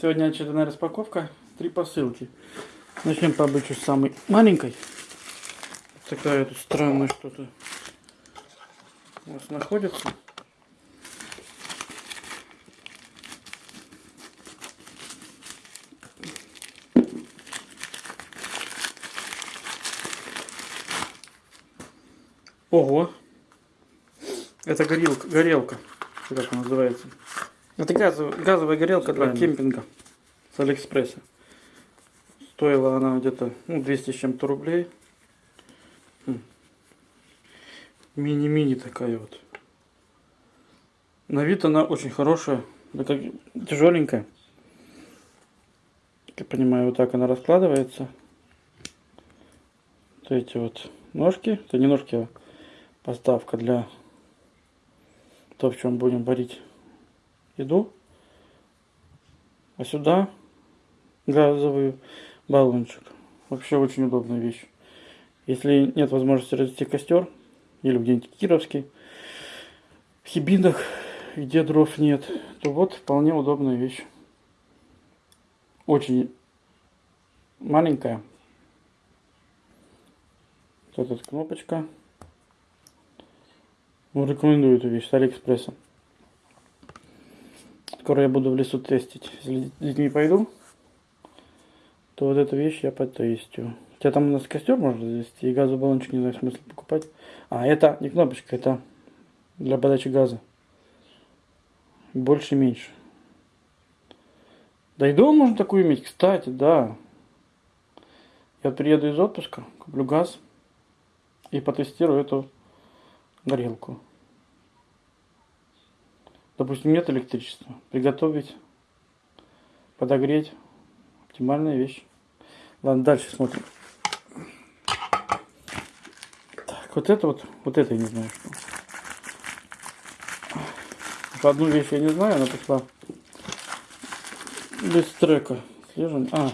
Сегодня очередная распаковка. Три посылки. Начнем по обычаю с самой маленькой. Такая тут странная что-то у нас находится. Ого! Это горелка, горелка, как она называется. Это газовая, газовая горелка для Правильно. кемпинга с Алиэкспресса. Стоила она где-то ну, 200 с чем-то рублей. М. Мини-мини такая вот. На вид она очень хорошая, да как тяжеленькая. Как я понимаю, вот так она раскладывается. Вот эти вот ножки, это не ножки, а поставка для то, в чем будем варить еду. А сюда газовый баллончик. Вообще очень удобная вещь. Если нет возможности развести костер, или где-нибудь Кировский, в Хибинах, где дров нет, то вот вполне удобная вещь. Очень маленькая. Вот эта кнопочка. Ну, рекомендую эту вещь с Алиэкспресса. Скоро я буду в лесу тестить. Если с детьми пойду, то вот эту вещь я потестю. Хотя там у нас костер можно завести, и газовый баллончик не знаю смысла покупать. А, это не кнопочка, это для подачи газа. Больше и меньше. Да и дома можно такую иметь, кстати, да. Я приеду из отпуска, куплю газ и потестирую эту горелку. Допустим, нет электричества. Приготовить, подогреть. Оптимальная вещь. Ладно, дальше смотрим. Так, вот это вот, вот это я не знаю что. Одну вещь я не знаю, она пошла без трека. Слежем. А,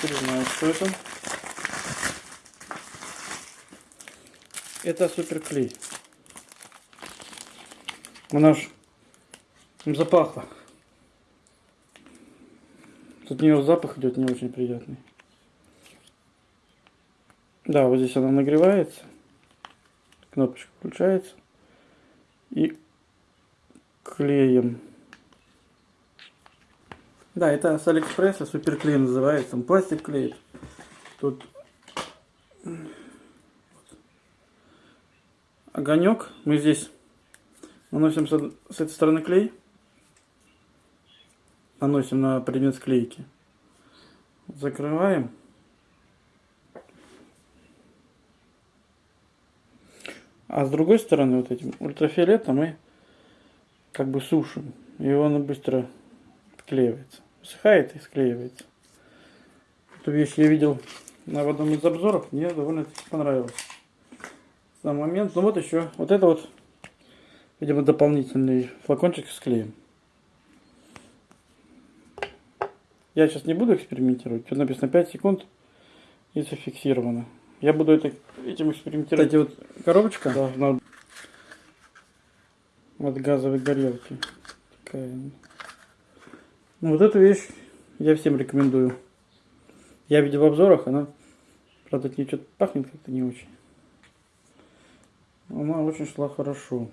теперь знаю, что это. Это суперклей. Она ж запахла. Тут у нее запах идет не очень приятный. Да, вот здесь она нагревается. Кнопочка включается. И клеем. Да, это с Алиэкспресса суперклей называется. Он пластик клеит. Тут огонек. Мы здесь наносим с этой стороны клей. Наносим на предмет склейки. Закрываем. А с другой стороны вот этим ультрафиолетом мы как бы сушим. И он быстро склеивается. Высыхает и склеивается. Эту вещь я видел на одном из обзоров. Мне довольно понравилось. Сам момент. Ну вот еще. Вот это вот, видимо, дополнительный флакончик с клеем. Я сейчас не буду экспериментировать. Тут написано 5 секунд и зафиксировано. Я буду это, этим экспериментировать. Кстати, вот коробочка должна от газовой горелки. Такая. Ну, вот эту вещь я всем рекомендую. Я видел в обзорах, она, правда, от нее что-то пахнет как-то не очень. Она очень шла хорошо.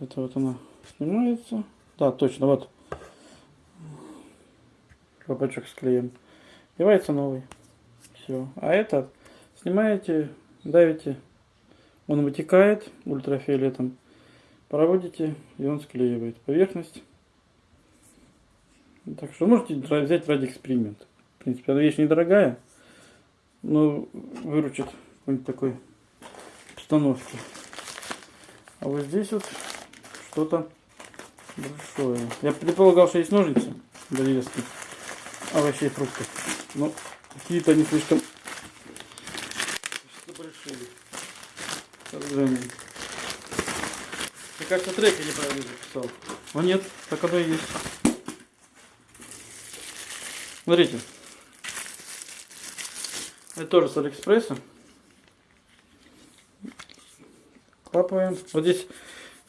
Это вот она снимается. Да, точно, вот. Колпачок с клеем. Девается новый. Все. А этот снимаете, давите. Он вытекает ультрафиолетом. Проводите, и он склеивает поверхность. Так что можете взять ради эксперимента. В принципе, эта вещь недорогая, но выручит какой-нибудь такой установки. А вот здесь вот что-то большое. Я предполагал, что есть ножницы для резки овощей и фруктов. Но какие-то они слишком большие. Сожалению. Мне кажется, трек я неправильно записал. Но нет, так оно и есть. Смотрите. Это тоже с Алиэкспресса. Клапаем. Вот здесь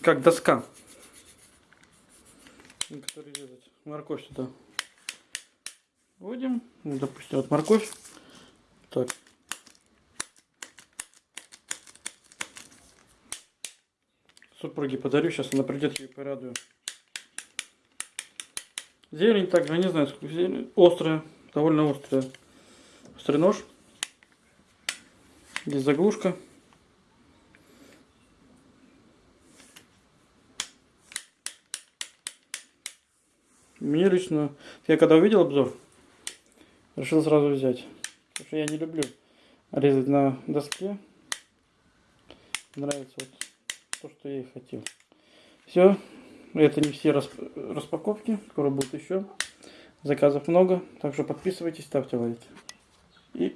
как доска. перерезать. Морковь сюда. Вводим. Ну, допустим, вот морковь. Так. Супруге подарю, сейчас она придет, ее порадую. Зелень также, не знаю, сколько зелень. Острая, довольно острая. Острый нож. Здесь заглушка. Мне лично, я когда увидел обзор, решил сразу взять. Потому что я не люблю резать на доске. Нравится вот то, что я и хотел. Все. Это не все расп- распаковки. Скоро будет еще. Заказов много. Так что подписывайтесь, ставьте лайки. И